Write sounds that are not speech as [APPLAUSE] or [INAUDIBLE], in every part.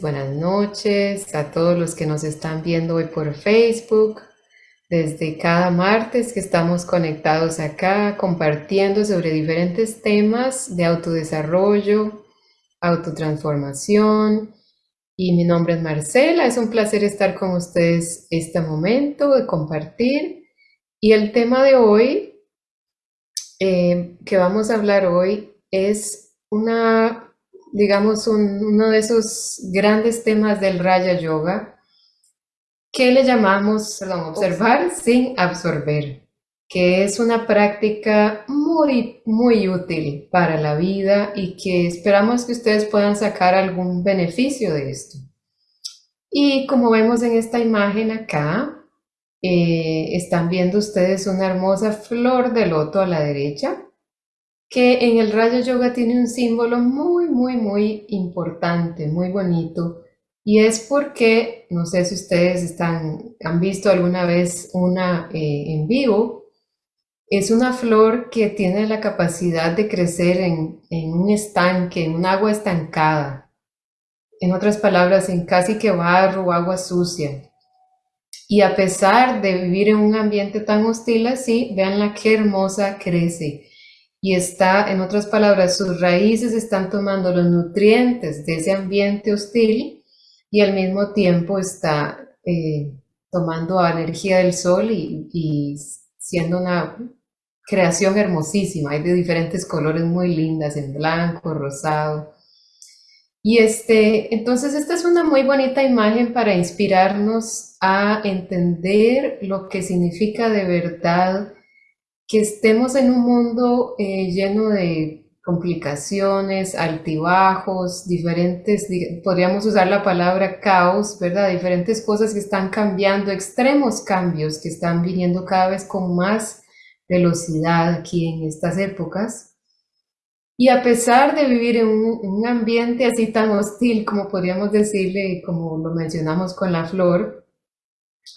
buenas noches a todos los que nos están viendo hoy por Facebook, desde cada martes que estamos conectados acá compartiendo sobre diferentes temas de autodesarrollo, autotransformación. Y mi nombre es Marcela, es un placer estar con ustedes este momento de compartir. Y el tema de hoy, eh, que vamos a hablar hoy, es una, digamos, uno de esos grandes temas del Raya Yoga, que le llamamos, perdón, observar. sin absorber, que es una práctica muy, muy útil para la vida y que esperamos que ustedes puedan sacar algún beneficio de esto. Y como vemos en esta imagen acá, eh, están viendo ustedes una hermosa flor de loto a la derecha, que en el Rayo Yoga tiene un símbolo muy, muy, muy importante, muy bonito, y es porque, no sé si ustedes están, han visto alguna vez una eh, en vivo, es una flor que tiene la capacidad de crecer en, en un estanque, en un agua estancada. En otras palabras, en casi que barro o agua sucia. Y a pesar de vivir en un ambiente tan hostil así, vean la qué hermosa crece. Y está, en otras palabras, sus raíces están tomando los nutrientes de ese ambiente hostil y al mismo tiempo está eh, tomando energía del sol y, y siendo una creación hermosísima. Hay de diferentes colores muy lindas, en blanco, rosado. Y este, entonces esta es una muy bonita imagen para inspirarnos a entender lo que significa de verdad que estemos en un mundo eh, lleno de complicaciones, altibajos, diferentes, podríamos usar la palabra caos, ¿verdad? Diferentes cosas que están cambiando, extremos cambios que están viniendo cada vez con más velocidad aquí en estas épocas. Y a pesar de vivir en un, ambiente así tan hostil, como podríamos decirle, como lo mencionamos con la flor,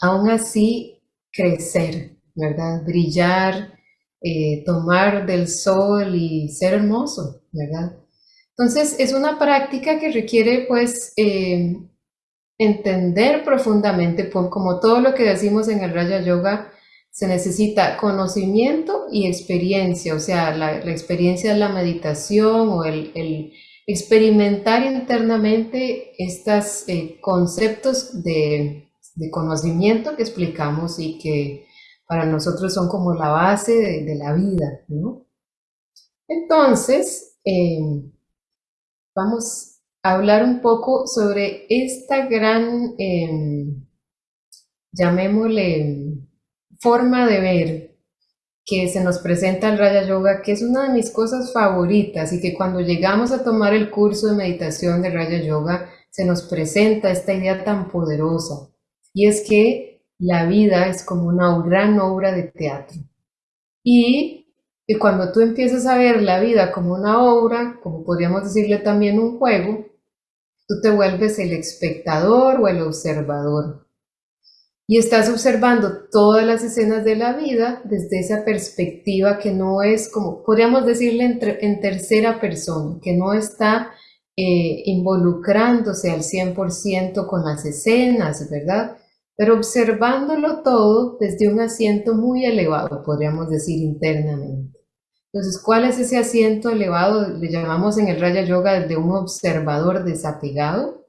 aún así crecer, ¿verdad? Brillar, eh, tomar del sol y ser hermoso, ¿verdad? Entonces es una práctica que requiere pues eh, entender profundamente, como todo lo que decimos en el Raya Yoga, se necesita conocimiento y experiencia, o sea, la, experiencia de la meditación o el, experimentar internamente estos eh, conceptos de, conocimiento que explicamos y que para nosotros son como la base de, la vida, ¿no? Entonces, em, vamos a hablar un poco sobre esta gran, em, llamémosle, forma de ver que se nos presenta el Raya Yoga, que es una de mis cosas favoritas y que cuando llegamos a tomar el curso de meditación de Raya Yoga, se nos presenta esta idea tan poderosa. Y es que la vida es como una gran obra de teatro. Y, y cuando tú empiezas a ver la vida como una obra, como podríamos decirle también un juego, tú te vuelves el espectador o el observador y estás observando todas las escenas de la vida desde esa perspectiva que no es como, podríamos decirle en, tercera persona, que no está eh, involucrándose al 100% con las escenas, ¿verdad? Pero observándolo todo desde un asiento muy elevado, podríamos decir internamente. Entonces, ¿cuál es ese asiento elevado? Le llamamos en el Raya Yoga de un observador desapegado.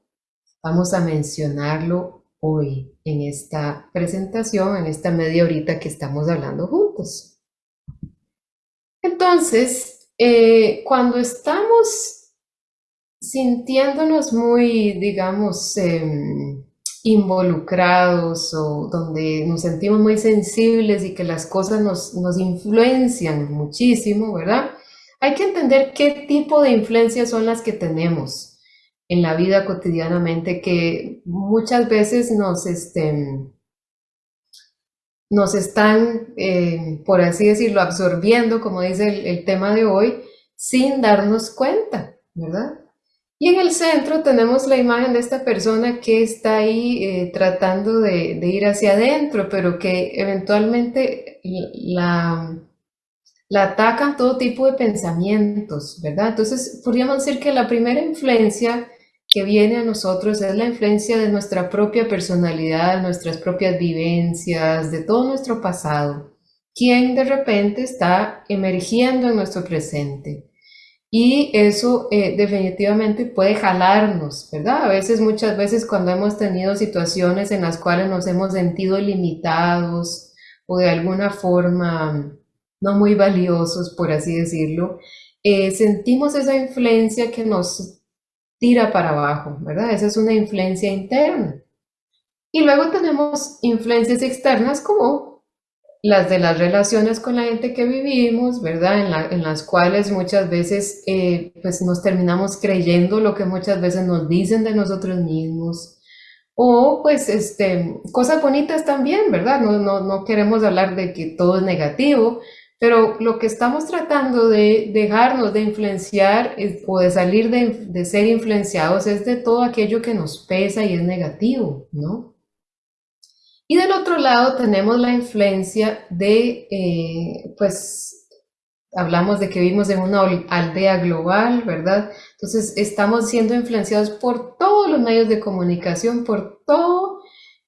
Vamos a mencionarlo hoy en esta presentación, en esta media horita que estamos hablando juntos. Entonces, eh, cuando estamos sintiéndonos muy, digamos, em, involucrados o donde nos sentimos muy sensibles y que las cosas nos, nos influencian muchísimo, ¿verdad? Hay que entender qué tipo de influencias son las que tenemos en la vida cotidianamente que muchas veces nos, este, nos están, eh, por así decirlo, absorbiendo, como dice el, tema de hoy, sin darnos cuenta, ¿verdad? Y en el centro tenemos la imagen de esta persona que está ahí eh, tratando de, de, ir hacia adentro, pero que eventualmente la, la atacan todo tipo de pensamientos, ¿verdad? Entonces, podríamos decir que la primera influencia que viene a nosotros es la influencia de nuestra propia personalidad, nuestras propias vivencias, de todo nuestro pasado, quien de repente está emergiendo en nuestro presente. Y eso eh, definitivamente puede jalarnos, ¿verdad? A veces, muchas veces cuando hemos tenido situaciones en las cuales nos hemos sentido limitados o de alguna forma no muy valiosos, por así decirlo, eh, sentimos esa influencia que nos tira para abajo, ¿verdad? Esa es una influencia interna. Y luego tenemos influencias externas como las de las relaciones con la gente que vivimos, ¿verdad? En, las cuales muchas veces eh, pues nos terminamos creyendo lo que muchas veces nos dicen de nosotros mismos. O pues este, cosas bonitas también, ¿verdad? No, no, no queremos hablar de que todo es negativo, pero lo que estamos tratando de dejarnos de influenciar o de salir de, de ser influenciados es de todo aquello que nos pesa y es negativo, ¿no? Y del otro lado tenemos la influencia de, eh, pues, hablamos de que vivimos en una aldea global, ¿verdad? Entonces estamos siendo influenciados por todos los medios de comunicación, por toda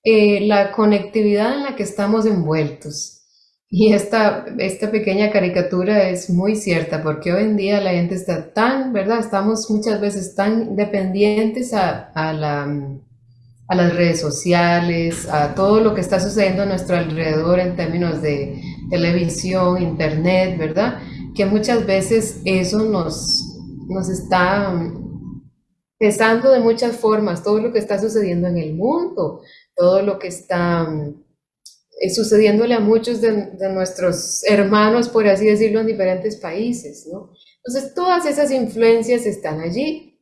eh, la conectividad en la que estamos envueltos. Y esta, esta pequeña caricatura es muy cierta porque hoy en día la gente está tan, ¿verdad? Estamos muchas veces tan dependientes a la a las redes sociales, a todo lo que está sucediendo a nuestro alrededor en términos de televisión, internet, ¿verdad? Que muchas veces eso nos, nos está pesando de muchas formas, todo lo que está sucediendo en el mundo, todo lo que está eh, sucediéndole a muchos de, de, nuestros hermanos, por así decirlo, en diferentes países, ¿no? Entonces, todas esas influencias están allí.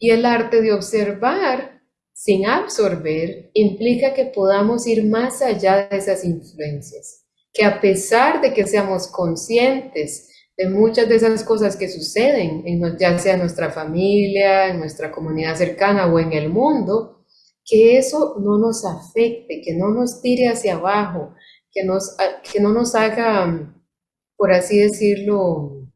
Y el arte de observar sin absorber implica que podamos ir más allá de esas influencias, que a pesar de que seamos conscientes de muchas de esas cosas que suceden, en, ya sea en nuestra familia, en nuestra comunidad cercana o en el mundo, que eso no nos afecte, que no nos tire hacia abajo, que, no nos haga, por así decirlo,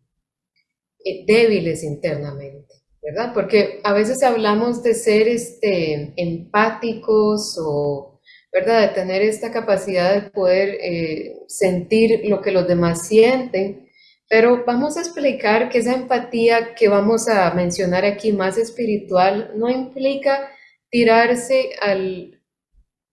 eh, débiles internamente. ¿Verdad? Porque a veces hablamos de ser este, empáticos o, ¿verdad? De tener esta capacidad de poder eh, sentir lo que los demás sienten, pero vamos a explicar que esa empatía que vamos a mencionar aquí más espiritual no implica tirarse al,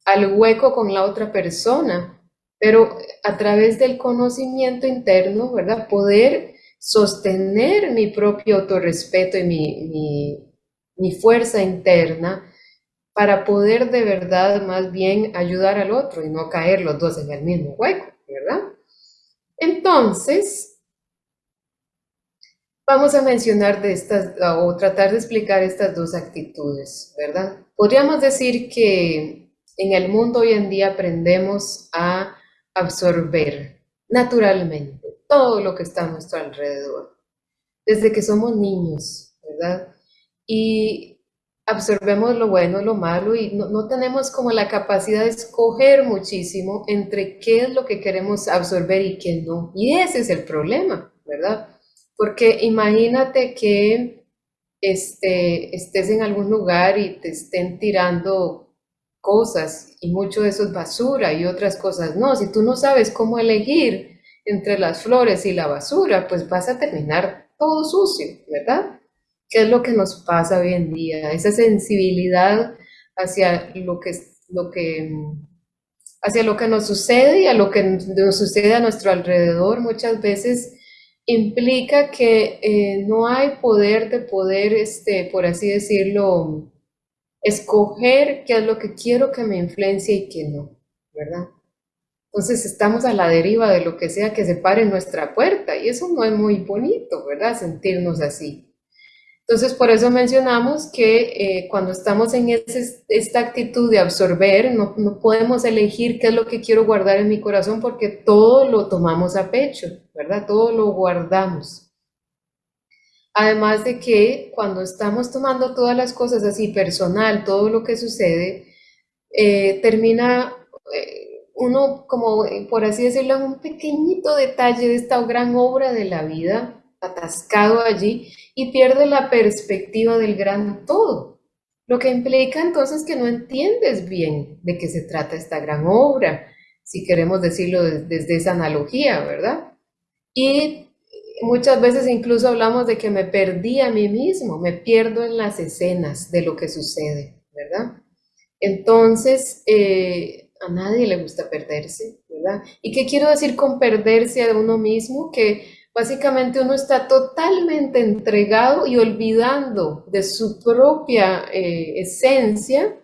al hueco con la otra persona, pero a través del conocimiento interno, ¿verdad? Poder sostener mi propio autorrespeto y mi, fuerza interna para poder de verdad más bien ayudar al otro y no caer los dos en el mismo hueco, ¿verdad? Entonces, vamos a mencionar de estas, o tratar de explicar estas dos actitudes, ¿verdad? Podríamos decir que en el mundo hoy en día aprendemos a absorber naturalmente todo lo que está a nuestro alrededor, desde que somos niños, ¿verdad? Y absorbemos lo bueno, lo malo y no, tenemos como la capacidad de escoger muchísimo entre qué es lo que queremos absorber y qué no. Y ese es el problema, ¿verdad? Porque imagínate que este, estés en algún lugar y te estén tirando cosas y mucho de eso es basura y otras cosas no. Si tú no sabes cómo elegir, entre las flores y la basura, pues vas a terminar todo sucio, ¿verdad? ¿Qué es lo que nos pasa hoy en día? Esa sensibilidad hacia lo que, lo que, hacia lo que nos sucede y a lo que nos sucede a nuestro alrededor muchas veces implica que eh, no hay poder de poder, este, por así decirlo, escoger qué es lo que quiero que me influencie y qué no, ¿verdad? Entonces estamos a la deriva de lo que sea que se pare nuestra puerta y eso no es muy bonito, ¿verdad? Sentirnos así. Entonces por eso mencionamos que eh, cuando estamos en esta actitud de absorber, no, no podemos elegir qué es lo que quiero guardar en mi corazón porque todo lo tomamos a pecho, ¿verdad? Todo lo guardamos. Además de que cuando estamos tomando todas las cosas así personal, todo lo que sucede, eh, termina eh, uno, como eh, por así decirlo, un pequeñito detalle de esta gran obra de la vida, atascado allí, y pierde la perspectiva del gran todo, lo que implica entonces que no entiendes bien de qué se trata esta gran obra, si queremos decirlo desde esa analogía, ¿verdad? Y muchas veces incluso hablamos de que me perdí a mí mismo, me pierdo en las escenas de lo que sucede, ¿verdad? Entonces, eh, a nadie le gusta perderse, ¿verdad? ¿Y qué quiero decir con perderse a uno mismo? Que Básicamente uno está totalmente entregado y olvidando de su propia eh, esencia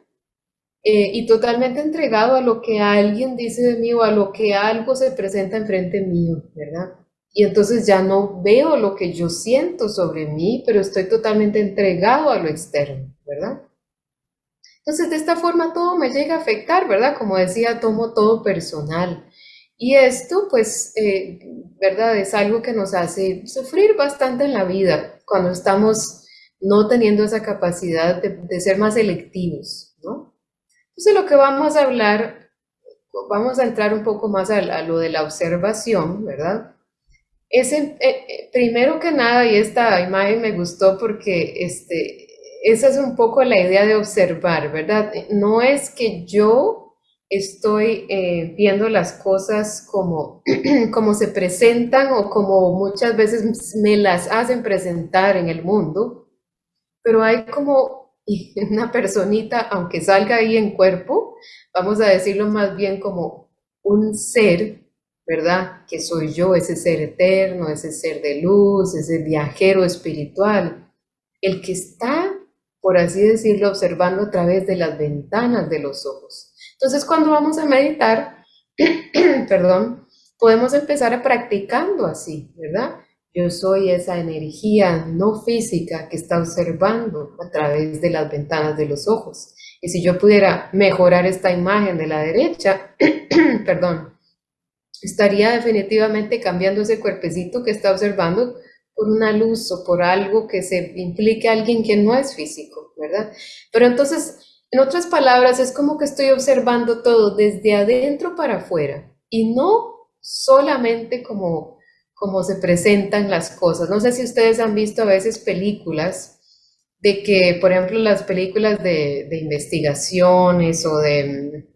eh, y totalmente entregado a lo que alguien dice de mí o a lo que algo se presenta enfrente mío, ¿verdad? Y entonces ya no veo lo que yo siento sobre mí, pero estoy totalmente entregado a lo externo, ¿verdad? Entonces de esta forma todo me llega a afectar, ¿verdad? Como decía, tomo todo personal. Y esto, pues, eh, ¿verdad? Es algo que nos hace sufrir bastante en la vida cuando estamos no teniendo esa capacidad de, ser más selectivos, ¿no? Entonces, lo que vamos a hablar, vamos a entrar un poco más a, lo de la observación, ¿verdad? Es, eh, eh, primero que nada, y esta imagen me gustó porque este, esa es un poco la idea de observar, ¿verdad? No es que yo estoy eh, viendo las cosas como, [CLEARS THROAT] como se presentan o como muchas veces me las hacen presentar en el mundo, pero hay como [LAUGHS] una personita, aunque salga ahí en cuerpo, vamos a decirlo más bien como un ser, ¿verdad? Que soy yo, ese ser eterno, ese ser de luz, ese viajero espiritual, el que está, por así decirlo, observando a través de las ventanas de los ojos. Entonces, cuando vamos a meditar, [CLEARS THROAT] perdón, podemos empezar a practicando así, ¿verdad? Yo soy esa energía no física que está observando a través de las ventanas de los ojos. Y si yo pudiera mejorar esta imagen de la derecha, [CLEARS THROAT] perdón, estaría definitivamente cambiando ese cuerpecito que está observando por una luz o por algo que se implique a alguien que no es físico, ¿verdad? Pero entonces en otras palabras, es como que estoy observando todo desde adentro para afuera y no solamente como, como se presentan las cosas. No sé si ustedes han visto a veces películas de que, por ejemplo, las películas de, investigaciones o de,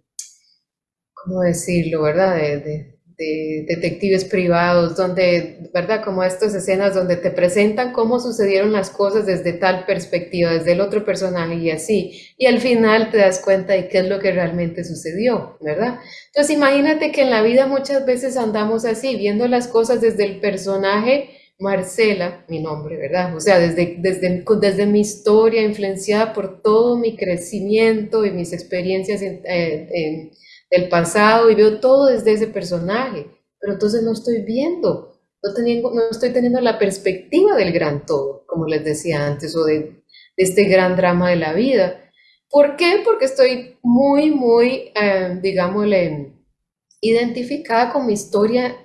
¿cómo decirlo, verdad? de, de detectives privados, donde, ¿verdad? Como estas escenas donde te presentan cómo sucedieron las cosas desde tal perspectiva, desde el otro personaje y así. Y al final te das cuenta de qué es lo que realmente sucedió, ¿verdad? Entonces imagínate que en la vida muchas veces andamos así, viendo las cosas desde el personaje Marcela, mi nombre, ¿verdad? O sea, desde, desde, desde mi historia, influenciada por todo mi crecimiento y mis experiencias en, en del pasado y veo todo desde ese personaje, pero entonces no estoy viendo, no, teniendo, no estoy teniendo la perspectiva del gran todo, como les decía antes, o de, este gran drama de la vida. ¿Por qué? Porque estoy muy, muy, eh, digámosle, identificada con mi historia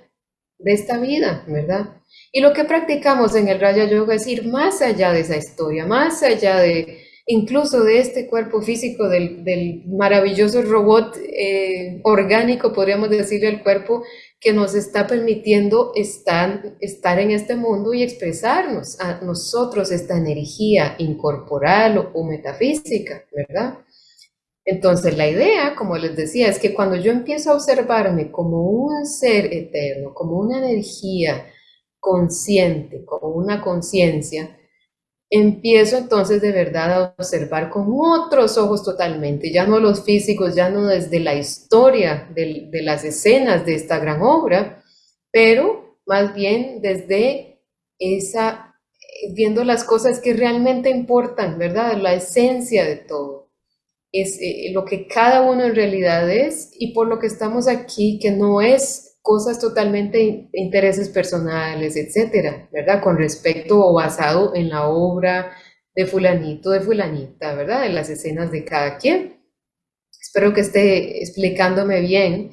de esta vida, ¿verdad? Y lo que practicamos en el Raya Yoga es ir más allá de esa historia, más allá de, incluso de este cuerpo físico, del, maravilloso robot eh, orgánico, podríamos decirle, el cuerpo que nos está permitiendo estar, en este mundo y expresarnos a nosotros esta energía incorporal o, metafísica, ¿verdad? Entonces la idea, como les decía, es que cuando yo empiezo a observarme como un ser eterno, como una energía consciente, como una conciencia, empiezo entonces de verdad a observar con otros ojos totalmente, ya no los físicos, ya no desde la historia de, las escenas de esta gran obra, pero más bien desde esa, viendo las cosas que realmente importan, ¿verdad? La esencia de todo. Es eh, lo que cada uno en realidad es y por lo que estamos aquí, que no es cosas totalmente intereses personales, etcétera, ¿verdad? Con respecto o basado en la obra de fulanito, de fulanita, ¿verdad? En las escenas de cada quien. Espero que esté explicándome bien.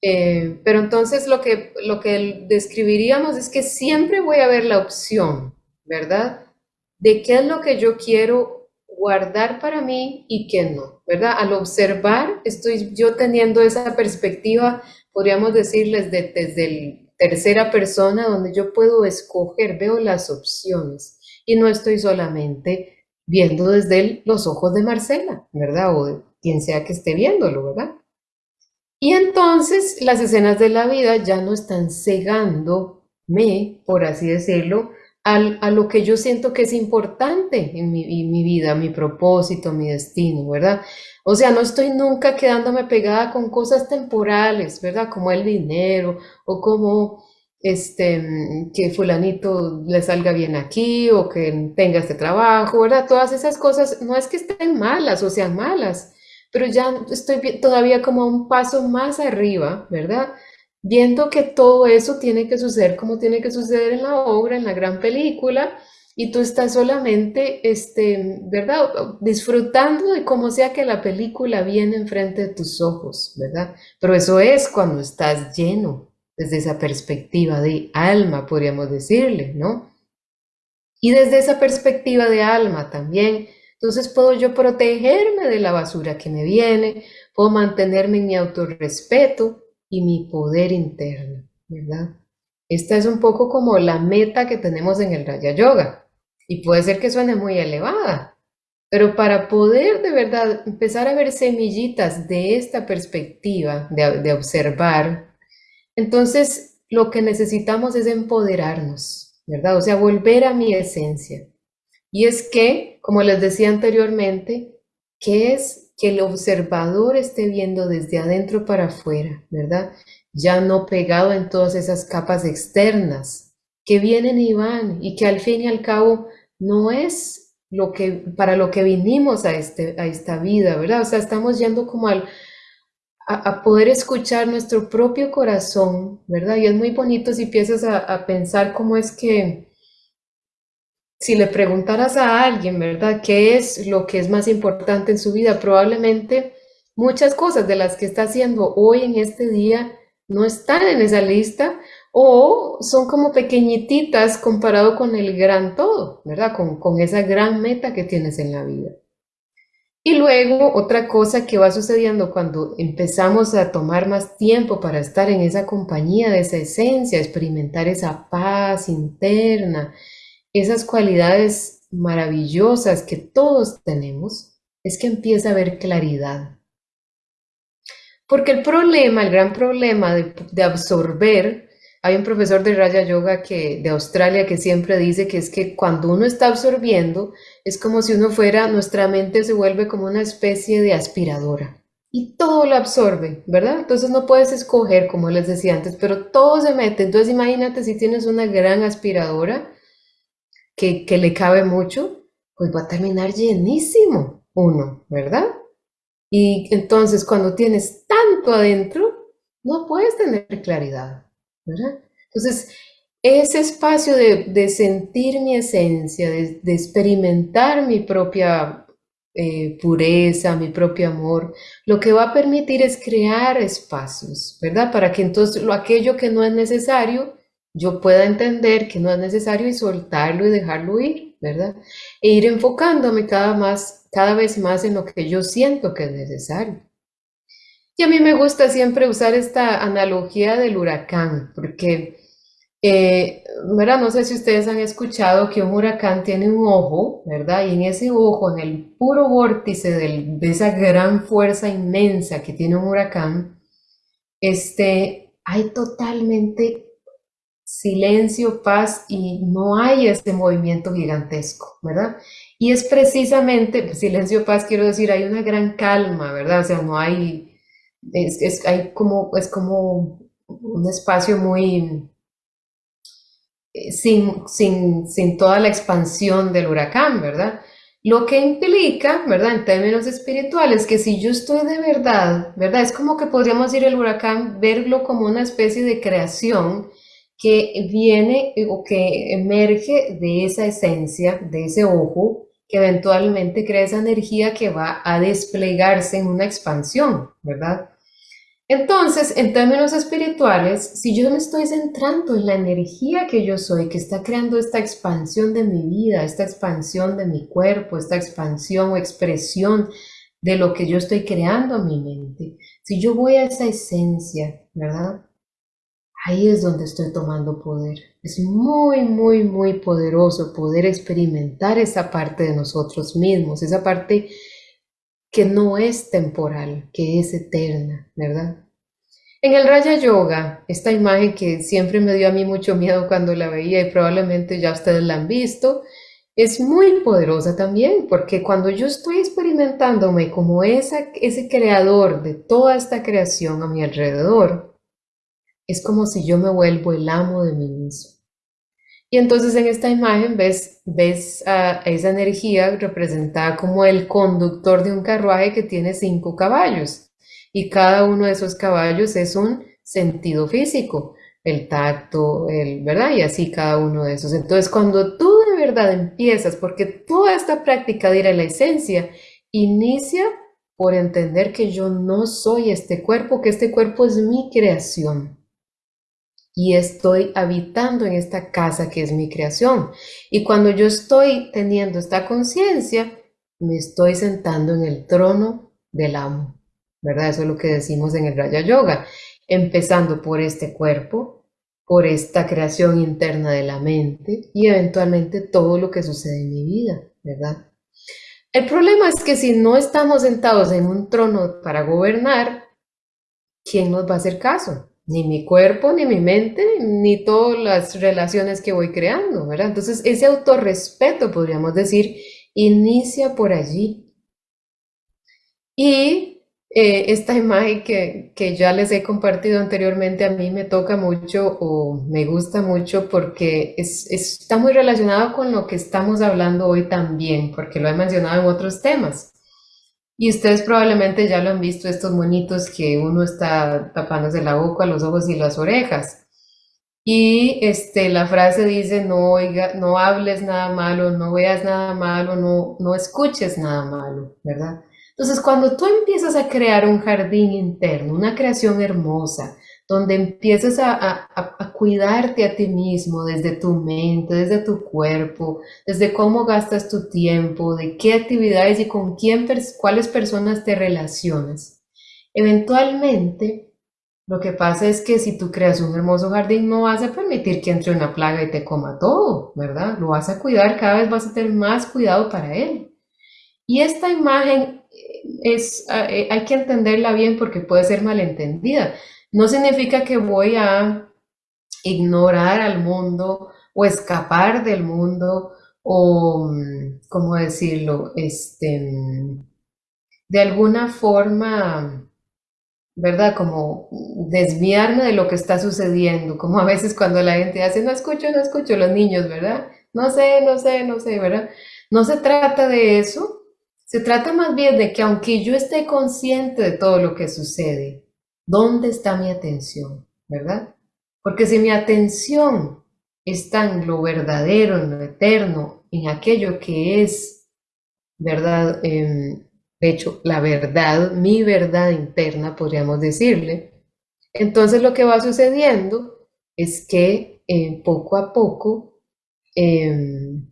Eh, pero entonces lo que, lo que describiríamos es que siempre voy a ver la opción, ¿verdad? De qué es lo que yo quiero guardar para mí y qué no, ¿verdad? Al observar, estoy yo teniendo esa perspectiva podríamos decirles desde el tercera persona donde yo puedo escoger, veo las opciones y no estoy solamente viendo desde los ojos de Marcela, ¿verdad? O de quien sea que esté viéndolo, ¿verdad? Y entonces las escenas de la vida ya no están cegándome, por así decirlo, a lo que yo siento que es importante en mi, mi, vida, mi propósito, mi destino, ¿verdad? O sea, no estoy nunca quedándome pegada con cosas temporales, ¿verdad? Como el dinero o como este, que fulanito le salga bien aquí o que tenga este trabajo, ¿verdad? Todas esas cosas no es que estén malas o sean malas, pero ya estoy todavía como un paso más arriba, ¿verdad? Viendo que todo eso tiene que suceder como tiene que suceder en la obra, en la gran película, y tú estás solamente, este, ¿verdad? Disfrutando de cómo sea que la película viene enfrente de tus ojos, ¿verdad? Pero eso es cuando estás lleno, desde esa perspectiva de alma, podríamos decirle, ¿no? Y desde esa perspectiva de alma también, entonces puedo yo protegerme de la basura que me viene, puedo mantenerme en mi autorrespeto y mi poder interno, ¿verdad? Esta es un poco como la meta que tenemos en el Raya Yoga. Y puede ser que suene muy elevada, pero para poder de verdad empezar a ver semillitas de esta perspectiva, de, observar, entonces lo que necesitamos es empoderarnos, ¿verdad? O sea, volver a mi esencia. Y es que, como les decía anteriormente, que es que el observador esté viendo desde adentro para afuera, ¿verdad? Ya no pegado en todas esas capas externas, que vienen y van y que al fin y al cabo no es lo que, para lo que vinimos a, este, a esta vida, ¿verdad? O sea, estamos yendo como al, a, poder escuchar nuestro propio corazón, ¿verdad? Y es muy bonito si empiezas a, a pensar cómo es que, si le preguntaras a alguien, ¿verdad? ¿Qué es lo que es más importante en su vida? Probablemente muchas cosas de las que está haciendo hoy en este día no están en esa lista o son como pequeñititas comparado con el gran todo, ¿verdad? Con, esa gran meta que tienes en la vida. Y luego otra cosa que va sucediendo cuando empezamos a tomar más tiempo para estar en esa compañía de esa esencia, experimentar esa paz interna, esas cualidades maravillosas que todos tenemos, es que empieza a haber claridad. Porque el problema, el gran problema de, de absorber hay un profesor de Raya Yoga que, de Australia que siempre dice que es que cuando uno está absorbiendo, es como si uno fuera, nuestra mente se vuelve como una especie de aspiradora. Y todo lo absorbe, ¿verdad? Entonces no puedes escoger, como les decía antes, pero todo se mete. Entonces imagínate si tienes una gran aspiradora que, que le cabe mucho, pues va a terminar llenísimo uno, ¿verdad? Y entonces cuando tienes tanto adentro, no puedes tener claridad. Entonces, ese espacio de, sentir mi esencia, de, experimentar mi propia eh, pureza, mi propio amor, lo que va a permitir es crear espacios, ¿verdad? Para que entonces lo aquello que no es necesario, yo pueda entender que no es necesario y soltarlo y dejarlo ir, ¿verdad? E ir enfocándome cada, más, cada vez más en lo que yo siento que es necesario. Y a mí me gusta siempre usar esta analogía del huracán, porque, eh, ¿verdad? No sé si ustedes han escuchado que un huracán tiene un ojo, ¿verdad? Y en ese ojo, en el puro vórtice de esa gran fuerza inmensa que tiene un huracán, este, hay totalmente silencio, paz y no hay este movimiento gigantesco, ¿verdad? Y es precisamente, silencio, paz, quiero decir, hay una gran calma, ¿verdad? O sea, no hay es, hay como, es como un espacio muy eh, sin, sin, sin toda la expansión del huracán, ¿verdad? Lo que implica, ¿verdad? En términos espirituales, que si yo estoy de verdad, ¿verdad? Es como que podríamos ir el huracán, verlo como una especie de creación que viene o que emerge de esa esencia, de ese ojo, que eventualmente crea esa energía que va a desplegarse en una expansión, ¿verdad? Entonces, en términos espirituales, si yo me estoy centrando en la energía que yo soy, que está creando esta expansión de mi vida, esta expansión de mi cuerpo, esta expansión o expresión de lo que yo estoy creando en mi mente, si yo voy a esa esencia, ¿verdad? Ahí es donde estoy tomando poder. Es muy, muy, muy poderoso poder experimentar esa parte de nosotros mismos, esa parte que no es temporal, que es eterna, ¿verdad? En el Raya Yoga, esta imagen que siempre me dio a mí mucho miedo cuando la veía y probablemente ya ustedes la han visto, es muy poderosa también, porque cuando yo estoy experimentándome como esa, ese creador de toda esta creación a mi alrededor, es como si yo me vuelvo el amo de mí mismo. Y entonces en esta imagen ves, ves a esa energía representada como el conductor de un carruaje que tiene cinco caballos. Y cada uno de esos caballos es un sentido físico, el tacto, el, ¿verdad? Y así cada uno de esos. Entonces cuando tú de verdad empiezas, porque toda esta práctica de ir a la esencia, inicia por entender que yo no soy este cuerpo, que este cuerpo es mi creación y estoy habitando en esta casa que es mi creación. Y cuando yo estoy teniendo esta conciencia, me estoy sentando en el trono del amo, ¿verdad? Eso es lo que decimos en el Raya Yoga, empezando por este cuerpo, por esta creación interna de la mente y eventualmente todo lo que sucede en mi vida, ¿verdad? El problema es que si no estamos sentados en un trono para gobernar, ¿quién nos va a hacer caso? Ni mi cuerpo, ni mi mente, ni todas las relaciones que voy creando, ¿verdad? Entonces, ese autorrespeto, podríamos decir, inicia por allí. Y eh, esta imagen que, que, ya les he compartido anteriormente a mí me toca mucho o me gusta mucho porque es, está muy relacionado con lo que estamos hablando hoy también, porque lo he mencionado en otros temas. Y ustedes probablemente ya lo han visto, estos monitos que uno está tapándose la boca, los ojos y las orejas. Y este, la frase dice, no, oiga, no hables nada malo, no veas nada malo, no, no escuches nada malo, ¿verdad? Entonces, cuando tú empiezas a crear un jardín interno, una creación hermosa, donde empieces a, cuidarte a ti mismo desde tu mente, desde tu cuerpo, desde cómo gastas tu tiempo, de qué actividades y con quién, cuáles personas te relacionas. Eventualmente, lo que pasa es que si tú creas un hermoso jardín, no vas a permitir que entre una plaga y te coma todo, ¿verdad? Lo vas a cuidar, cada vez vas a tener más cuidado para él. Y esta imagen es, eh, hay que entenderla bien porque puede ser malentendida. No significa que voy a ignorar al mundo o escapar del mundo o, ¿cómo decirlo? Este, de alguna forma, ¿verdad? Como desviarme de lo que está sucediendo, como a veces cuando la gente hace, no escucho, no escucho, los niños, ¿verdad? No sé, no sé, no sé, ¿verdad? No se trata de eso, se trata más bien de que aunque yo esté consciente de todo lo que sucede, ¿Dónde está mi atención? ¿Verdad? Porque si mi atención está en lo verdadero, en lo eterno, en aquello que es, ¿verdad? Em, de hecho, la verdad, mi verdad interna, podríamos decirle, entonces lo que va sucediendo es que eh, poco a poco em,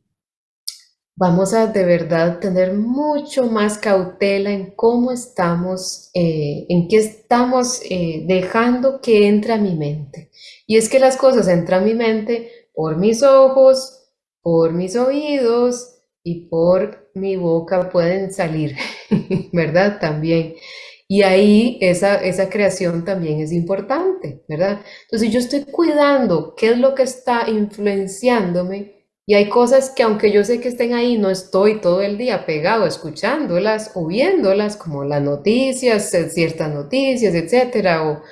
vamos a de verdad tener mucho más cautela en cómo estamos, eh, en qué estamos eh, dejando que entre a mi mente. Y es que las cosas entran a mi mente por mis ojos, por mis oídos y por mi boca pueden salir, [LAUGHS] ¿verdad? También. Y ahí esa, esa creación también es importante, ¿verdad? Entonces yo estoy cuidando qué es lo que está influenciándome y hay cosas que aunque yo sé que estén ahí, no estoy todo el día pegado escuchándolas o viéndolas, como las noticias, ciertas noticias, etcétera, o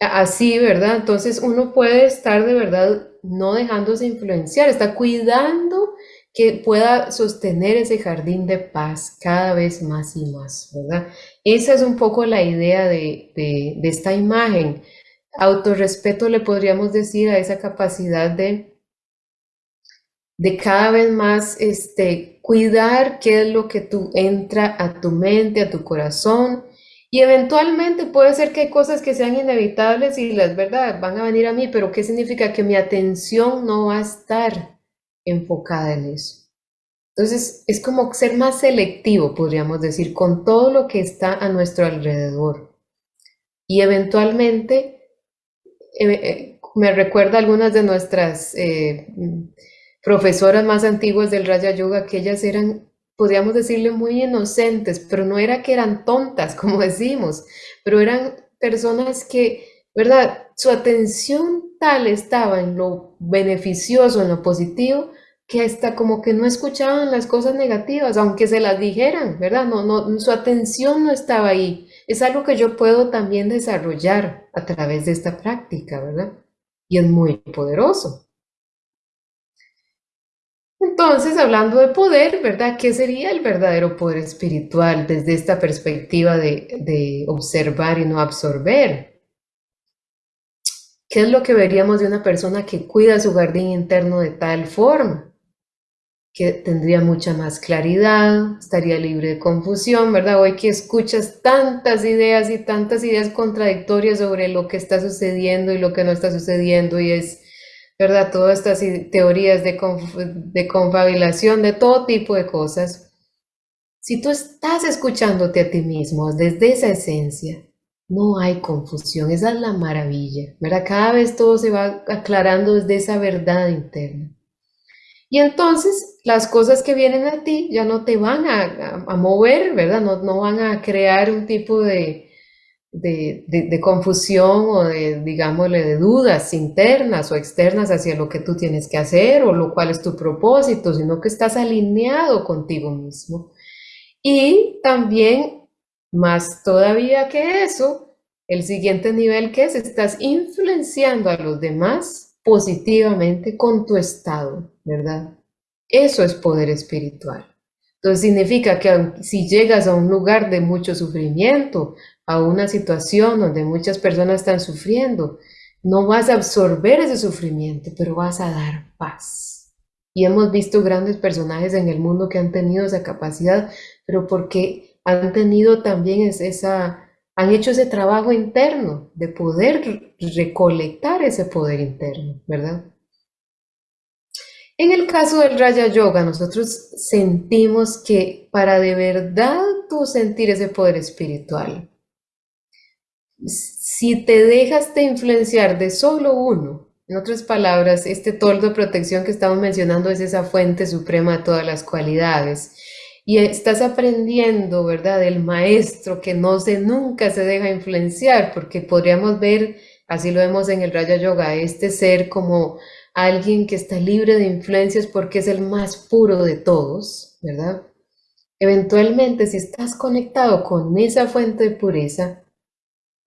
así, ¿verdad? Entonces uno puede estar de verdad no dejándose influenciar, está cuidando que pueda sostener ese jardín de paz cada vez más y más, ¿verdad? Esa es un poco la idea de, de esta imagen. Autorrespeto le podríamos decir a esa capacidad de de cada vez más este, cuidar qué es lo que tú entra a tu mente, a tu corazón. Y eventualmente puede ser que hay cosas que sean inevitables y las verdad van a venir a mí, pero ¿qué significa? Que mi atención no va a estar enfocada en eso. Entonces es como ser más selectivo, podríamos decir, con todo lo que está a nuestro alrededor. Y eventualmente, eh, eh, me recuerda algunas de nuestras eh, profesoras más antiguas del Raya Yoga, que ellas eran, podríamos decirle, muy inocentes, pero no era que eran tontas, como [LAUGHS] decimos, pero eran personas que, ¿verdad? Su atención tal estaba en lo beneficioso, en lo positivo, que hasta como que no escuchaban las cosas negativas, aunque se las dijeran, ¿verdad? No, no, su atención no estaba ahí. Es algo que yo puedo también desarrollar a través de esta práctica, ¿verdad? Y es muy poderoso. Entonces, hablando de poder, ¿verdad? ¿Qué sería el verdadero poder espiritual desde esta perspectiva de, observar y no absorber? ¿Qué es lo que veríamos de una persona que cuida su jardín interno de tal forma? que tendría mucha más claridad, estaría libre de confusión, ¿verdad? Hoy que escuchas tantas ideas y tantas ideas contradictorias sobre lo que está sucediendo y lo que no está sucediendo y es, ¿verdad? Todas estas teorías de, de confabilación, de todo tipo de cosas. Si tú estás escuchándote a ti mismo desde esa esencia, no hay confusión, esa es la maravilla, ¿verdad? Cada vez todo se va aclarando desde esa verdad interna. Y entonces las cosas que vienen a ti ya no te van a, mover, ¿verdad? No, no, van a crear un tipo de, de, de, confusión o de, digámosle, de dudas internas o externas hacia lo que tú tienes que hacer o lo cual es tu propósito, sino que estás alineado contigo mismo. Y también, más todavía que eso, el siguiente nivel que es, estás influenciando a los demás positivamente con tu estado, ¿verdad? Eso es poder espiritual. Entonces significa que si llegas a un lugar de mucho sufrimiento, a una situación donde muchas personas están sufriendo, no vas a absorber ese sufrimiento, pero vas a dar paz. Y hemos visto grandes personajes en el mundo que han tenido esa capacidad, pero porque han tenido también esa han hecho ese trabajo interno de poder recolectar ese poder interno, ¿verdad? En el caso del Raya Yoga, nosotros sentimos que para de verdad tú sentir ese poder espiritual, si te dejas de influenciar de solo uno, en otras palabras, este toldo de protección que estamos mencionando es esa fuente suprema de todas las cualidades, y estás aprendiendo, ¿verdad? Del maestro que no se nunca se deja influenciar, porque podríamos ver, así lo vemos en el Raya Yoga, este ser como alguien que está libre de influencias porque es el más puro de todos, ¿verdad? Eventualmente, si estás conectado con esa fuente de pureza,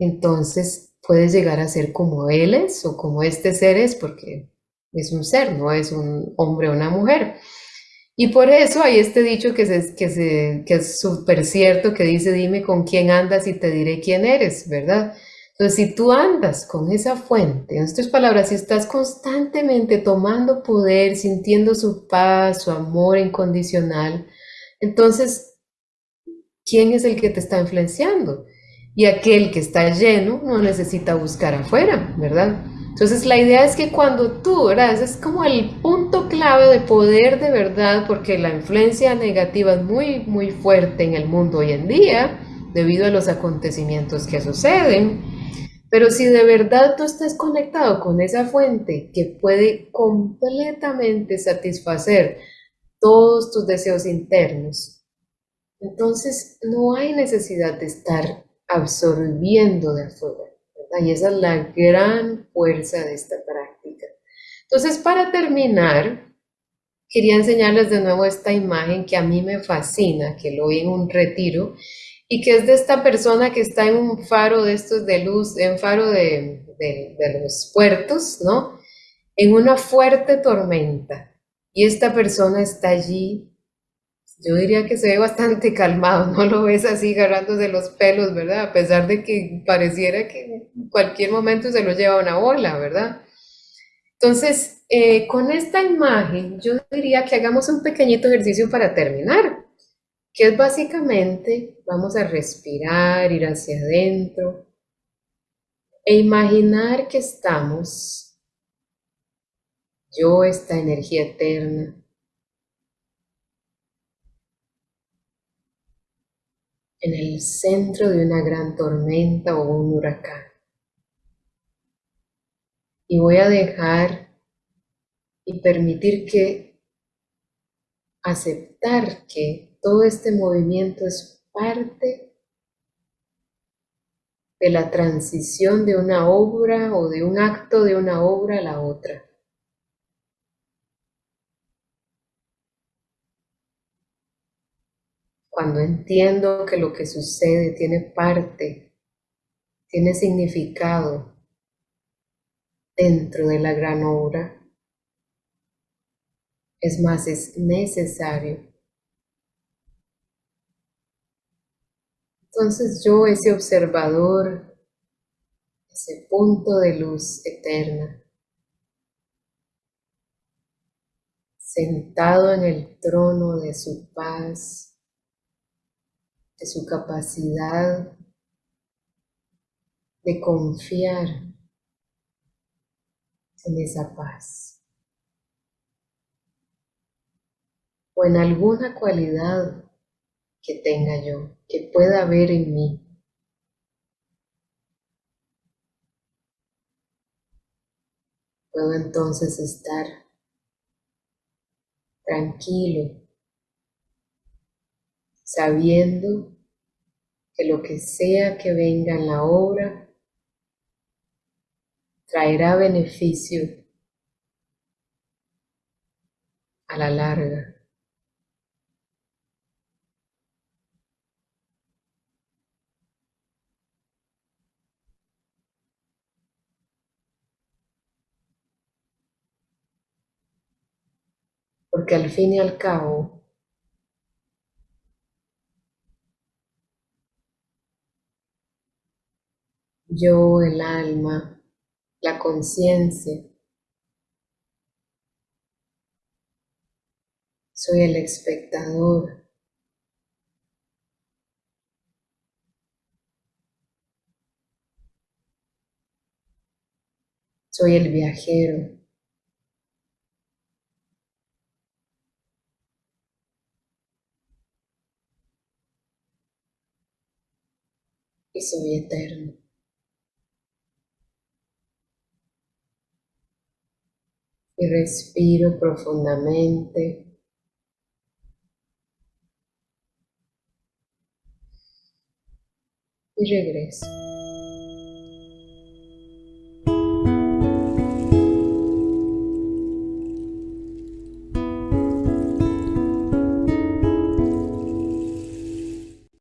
entonces puedes llegar a ser como él es o como este ser es, porque es un ser, no es un hombre o una mujer. Y por eso hay este dicho que, que, que es súper cierto, que dice, dime con quién andas y te diré quién eres, ¿verdad? Entonces, si tú andas con esa fuente, en estas palabras, si estás constantemente tomando poder, sintiendo su paz, su amor incondicional, entonces, ¿quién es el que te está influenciando? Y aquel que está lleno no necesita buscar afuera, ¿verdad? Entonces la idea es que cuando tú, ¿verdad? Es como el punto clave de poder de verdad, porque la influencia negativa es muy, muy fuerte en el mundo hoy en día, debido a los acontecimientos que suceden. Pero si de verdad tú estás conectado con esa fuente que puede completamente satisfacer todos tus deseos internos, entonces no hay necesidad de estar absorbiendo de afuera. Y esa es la gran fuerza de esta práctica. Entonces, para terminar, quería enseñarles de nuevo esta imagen que a mí me fascina, que lo vi en un retiro, y que es de esta persona que está en un faro de estos de luz, en faro de, de los puertos, ¿no? En una fuerte tormenta. Y esta persona está allí yo diría que se ve bastante calmado, no lo ves así agarrándose los pelos, ¿verdad? A pesar de que pareciera que en cualquier momento se lo lleva una bola, ¿verdad? Entonces, eh, con esta imagen, yo diría que hagamos un pequeñito ejercicio para terminar, que es básicamente, vamos a respirar, ir hacia adentro e imaginar que estamos, yo, esta energía eterna, en el centro de una gran tormenta o un huracán. y voy a dejar y permitir que aceptar que todo este movimiento es parte de la transición de una obra o de un acto de una obra a la otra. Cuando entiendo que lo que sucede tiene parte, tiene significado dentro de la gran obra, es más, es necesario. Entonces yo, ese observador, ese punto de luz eterna, sentado en el trono de su paz, de su capacidad de confiar en esa paz. o en alguna cualidad que tenga yo, que pueda haber en mí. Puedo entonces estar tranquilo, sabiendo que lo que sea que venga en la obra traerá beneficio a la larga. porque al fin y al cabo yo, el alma, la conciencia, soy el espectador. Soy el viajero. y soy eterno. Y respiro profundamente. Y regreso.